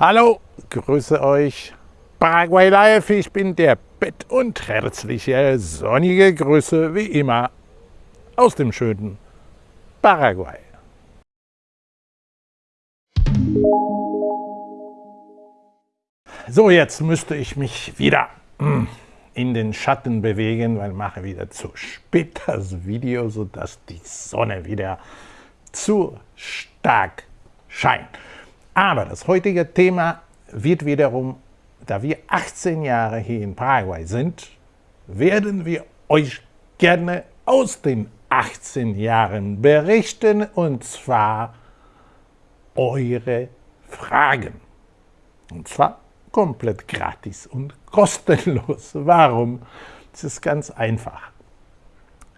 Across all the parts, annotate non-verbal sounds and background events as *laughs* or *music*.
Hallo, grüße euch. Paraguay Live, ich bin der Bett und herzliche sonnige Grüße wie immer aus dem schönen Paraguay. So, jetzt müsste ich mich wieder hm, in den Schatten bewegen, weil ich mache wieder zu spät das Video, sodass die Sonne wieder zu stark scheint. Aber das heutige Thema wird wiederum, da wir 18 Jahre hier in Paraguay sind, werden wir euch gerne aus den 18 Jahren berichten und zwar eure Fragen. Und zwar komplett gratis und kostenlos. Warum? Das ist ganz einfach.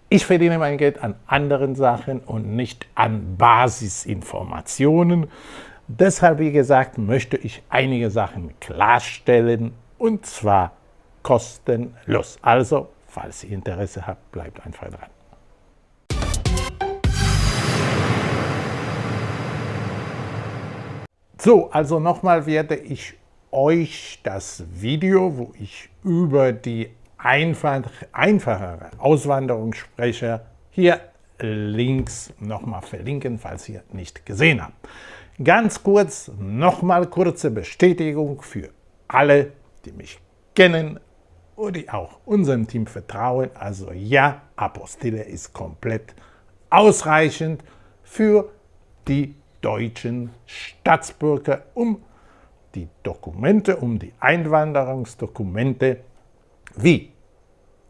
Ich verdiene mein Geld an anderen Sachen und nicht an Basisinformationen. Deshalb, wie gesagt, möchte ich einige Sachen klarstellen und zwar kostenlos. Also, falls ihr Interesse habt, bleibt einfach dran. So, also nochmal werde ich euch das Video, wo ich über die einfach, einfachere Auswanderung spreche, hier links nochmal verlinken, falls ihr nicht gesehen habt. Ganz kurz, nochmal kurze Bestätigung für alle, die mich kennen und die auch unserem Team vertrauen. Also ja, Apostille ist komplett ausreichend für die deutschen Staatsbürger, um die Dokumente, um die Einwanderungsdokumente wie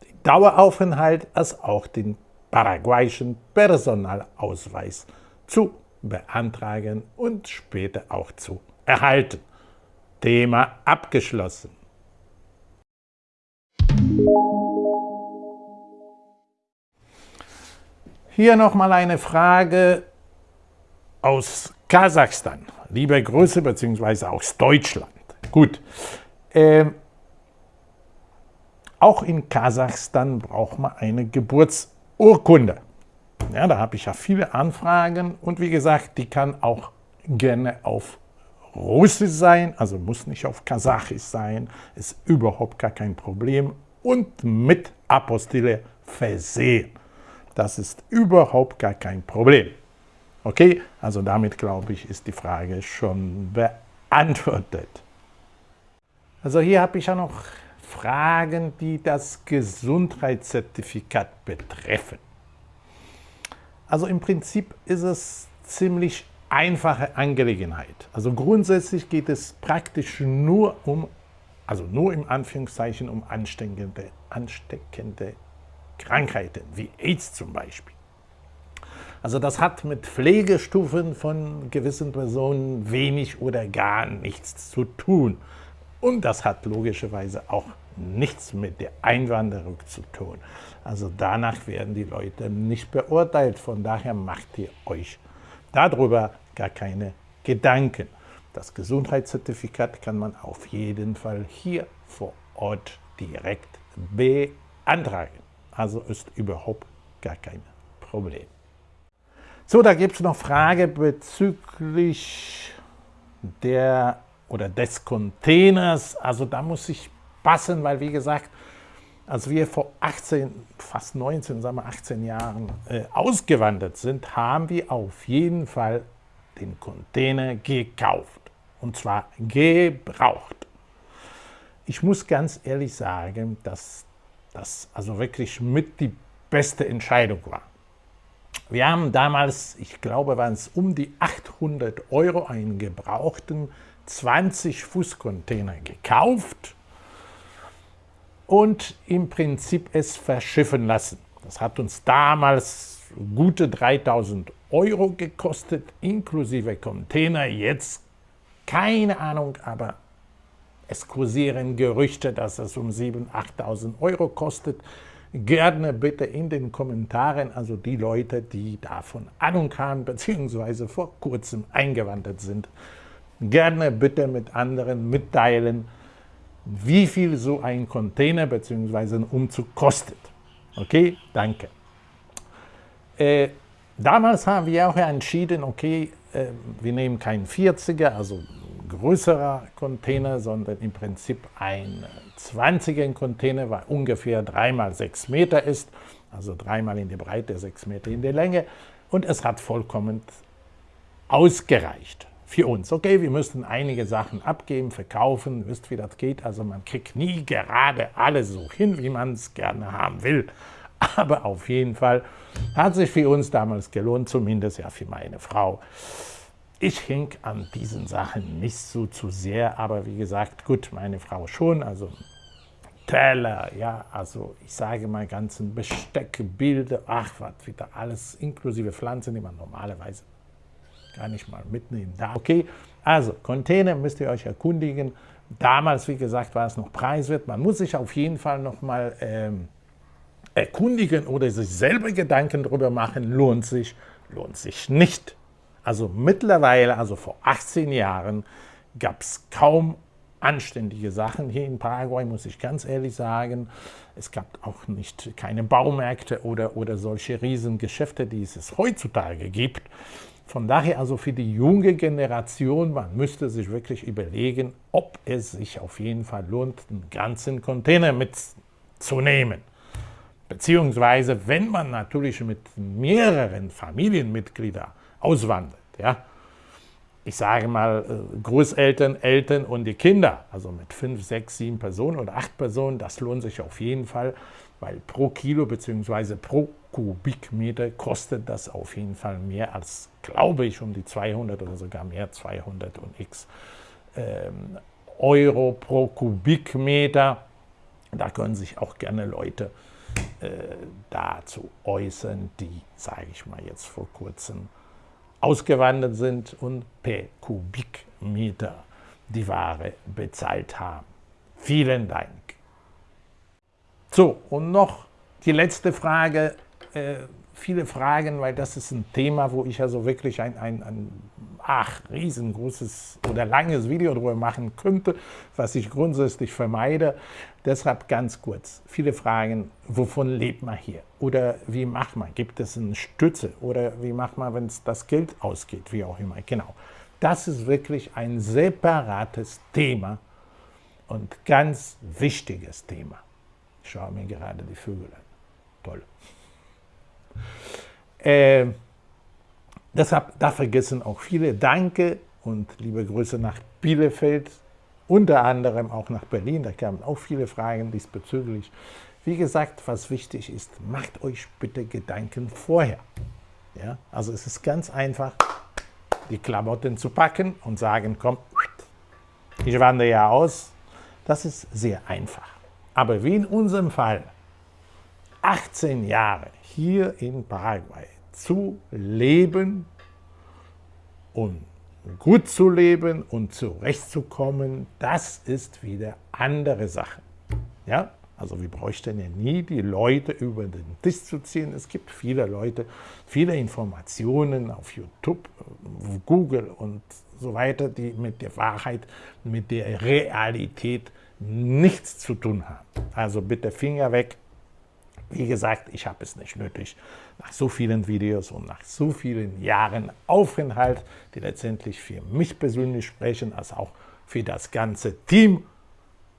den Daueraufenthalt als auch den paraguayischen Personalausweis zu beantragen und später auch zu erhalten. Thema abgeschlossen. Hier nochmal eine Frage aus Kasachstan. Liebe Grüße, beziehungsweise aus Deutschland. Gut. Ähm, auch in Kasachstan braucht man eine Geburtsurkunde. Ja, da habe ich ja viele Anfragen und wie gesagt, die kann auch gerne auf Russisch sein, also muss nicht auf Kasachisch sein, ist überhaupt gar kein Problem und mit Apostille versehen. Das ist überhaupt gar kein Problem. Okay, also damit glaube ich, ist die Frage schon beantwortet. Also hier habe ich ja noch Fragen, die das Gesundheitszertifikat betreffen. Also im Prinzip ist es ziemlich einfache Angelegenheit. Also grundsätzlich geht es praktisch nur um, also nur im Anführungszeichen um ansteckende, ansteckende Krankheiten, wie AIDS zum Beispiel. Also das hat mit Pflegestufen von gewissen Personen wenig oder gar nichts zu tun. Und das hat logischerweise auch nichts mit der Einwanderung zu tun. Also danach werden die Leute nicht beurteilt. Von daher macht ihr euch darüber gar keine Gedanken. Das Gesundheitszertifikat kann man auf jeden Fall hier vor Ort direkt beantragen. Also ist überhaupt gar kein Problem. So, da gibt es noch Frage bezüglich der oder des Containers. Also da muss ich passen, weil wie gesagt, als wir vor 18, fast 19, sagen wir 18 Jahren äh, ausgewandert sind, haben wir auf jeden Fall den Container gekauft. Und zwar gebraucht. Ich muss ganz ehrlich sagen, dass das also wirklich mit die beste Entscheidung war. Wir haben damals, ich glaube, waren es um die 800 Euro einen gebrauchten 20-Fuß-Container gekauft und im Prinzip es verschiffen lassen. Das hat uns damals gute 3000 Euro gekostet, inklusive Container. Jetzt keine Ahnung, aber es kursieren Gerüchte, dass es um 7.000, 8.000 Euro kostet. Gerne bitte in den Kommentaren, also die Leute, die davon Ahnung haben, *laughs* beziehungsweise vor kurzem eingewandert sind, gerne bitte mit anderen mitteilen, wie viel so ein Container bzw. ein Umzug kostet. Okay, danke. Äh, damals haben wir auch entschieden, okay, äh, wir nehmen keinen 40er, also größerer Container, sondern im Prinzip ein 20er Container, weil ungefähr 3 mal 6 Meter ist, also dreimal in die Breite, 6 Meter in die Länge. Und es hat vollkommen ausgereicht für uns. Okay, wir müssten einige Sachen abgeben, verkaufen, wisst wie das geht, also man kriegt nie gerade alles so hin, wie man es gerne haben will. Aber auf jeden Fall hat sich für uns damals gelohnt, zumindest ja für meine Frau. Ich hing an diesen Sachen nicht so zu sehr, aber wie gesagt, gut, meine Frau schon, also Teller, ja, also ich sage mal ganzen Besteck, Bilder, ach, was wieder alles, inklusive Pflanzen, die man normalerweise gar nicht mal mitnehmen darf. Okay, also Container müsst ihr euch erkundigen. Damals, wie gesagt, war es noch preiswert. Man muss sich auf jeden Fall noch mal ähm, erkundigen oder sich selber Gedanken darüber machen, lohnt sich, lohnt sich nicht. Also mittlerweile, also vor 18 Jahren, gab es kaum anständige Sachen hier in Paraguay, muss ich ganz ehrlich sagen. Es gab auch nicht keine Baumärkte oder, oder solche Riesengeschäfte, die es heutzutage gibt. Von daher also für die junge Generation, man müsste sich wirklich überlegen, ob es sich auf jeden Fall lohnt, einen ganzen Container mitzunehmen. Beziehungsweise, wenn man natürlich mit mehreren Familienmitgliedern auswandert, ja, ich sage mal äh, Großeltern, Eltern und die Kinder, also mit fünf, sechs, sieben Personen oder acht Personen, das lohnt sich auf jeden Fall, weil pro Kilo bzw. pro Kubikmeter kostet das auf jeden Fall mehr als, glaube ich, um die 200 oder sogar mehr, 200 und x ähm, Euro pro Kubikmeter. Da können sich auch gerne Leute äh, dazu äußern, die, sage ich mal jetzt vor kurzem, ausgewandert sind und per Kubikmeter die Ware bezahlt haben. Vielen Dank. So, und noch die letzte Frage. Äh, viele Fragen, weil das ist ein Thema, wo ich also wirklich ein, ein, ein ach, riesengroßes oder langes Video darüber machen könnte, was ich grundsätzlich vermeide. Deshalb ganz kurz, viele Fragen, wovon lebt man hier? Oder wie macht man? Gibt es eine Stütze? Oder wie macht man, wenn es das Geld ausgeht? Wie auch immer. Genau. Das ist wirklich ein separates Thema und ganz wichtiges Thema. Ich schaue mir gerade die Vögel an. Toll. Äh, deshalb, da vergessen auch viele. Danke und liebe Grüße nach Bielefeld, unter anderem auch nach Berlin. Da kamen auch viele Fragen diesbezüglich. Wie gesagt, was wichtig ist, macht euch bitte Gedanken vorher. Ja? Also es ist ganz einfach, die Klamotten zu packen und sagen, komm, ich wandere ja aus. Das ist sehr einfach. Aber wie in unserem Fall, 18 Jahre hier in Paraguay zu leben und gut zu leben und zurechtzukommen, das ist wieder andere Sache. Ja? Also wir bräuchten ja nie die Leute über den Tisch zu ziehen. Es gibt viele Leute, viele Informationen auf YouTube, Google und so weiter, die mit der Wahrheit, mit der Realität nichts zu tun haben. Also bitte Finger weg wie gesagt, ich habe es nicht nötig, nach so vielen Videos und nach so vielen Jahren Aufenthalt, die letztendlich für mich persönlich sprechen, als auch für das ganze Team,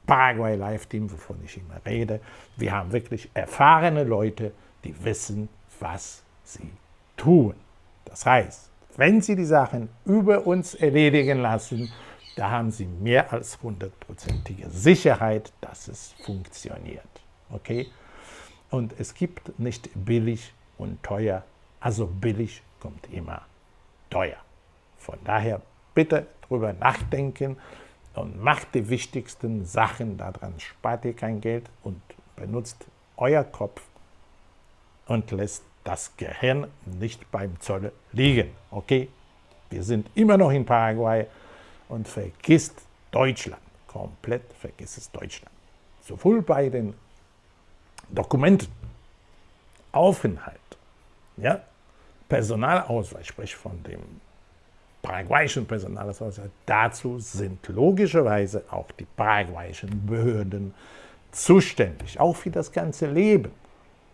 Paraguay Live Team, wovon ich immer rede. Wir haben wirklich erfahrene Leute, die wissen, was sie tun. Das heißt, wenn sie die Sachen über uns erledigen lassen, da haben sie mehr als hundertprozentige Sicherheit, dass es funktioniert. Okay? Und es gibt nicht billig und teuer, also billig kommt immer teuer. Von daher bitte drüber nachdenken und macht die wichtigsten Sachen daran. Spart ihr kein Geld und benutzt euer Kopf und lässt das Gehirn nicht beim Zoll liegen. Okay? Wir sind immer noch in Paraguay und vergisst Deutschland. Komplett vergisst es Deutschland. Sowohl bei den Dokumenten, Aufenthalt, ja, Personalausweis, sprich von dem paraguayischen Personalausweis, dazu sind logischerweise auch die paraguayischen Behörden zuständig, auch für das ganze Leben.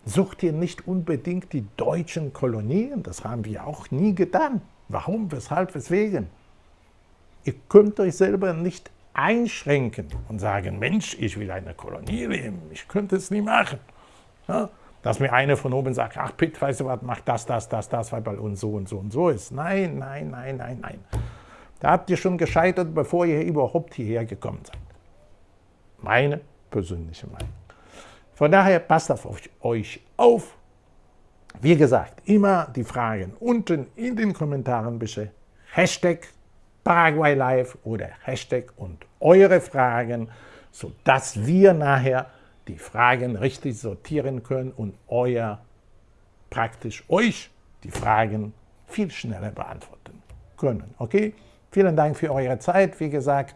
Sucht ihr nicht unbedingt die deutschen Kolonien, das haben wir auch nie getan. Warum, weshalb, weswegen? Ihr könnt euch selber nicht einschränken und sagen, Mensch, ich will eine Kolonie leben, ich könnte es nie machen. Ja? Dass mir einer von oben sagt, ach Pitt, weißt du was, mach das, das, das, das, weil bei uns so und so und so ist. Nein, nein, nein, nein, nein. Da habt ihr schon gescheitert, bevor ihr überhaupt hierher gekommen seid. Meine persönliche Meinung. Von daher passt auf euch auf. Wie gesagt, immer die Fragen unten in den Kommentaren bitte. Hashtag Paraguay Live oder Hashtag und eure Fragen, sodass wir nachher die Fragen richtig sortieren können und euer, praktisch euch die Fragen viel schneller beantworten können. Okay? Vielen Dank für eure Zeit. Wie gesagt,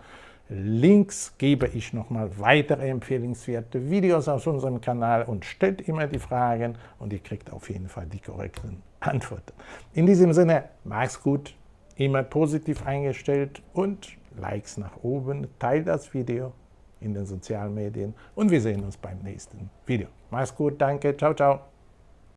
Links gebe ich nochmal weitere empfehlenswerte Videos auf unserem Kanal und stellt immer die Fragen und ihr kriegt auf jeden Fall die korrekten Antworten. In diesem Sinne, mach's gut, immer positiv eingestellt und Likes nach oben, teilt das Video in den sozialen Medien und wir sehen uns beim nächsten Video. Mach's gut, danke, ciao, ciao.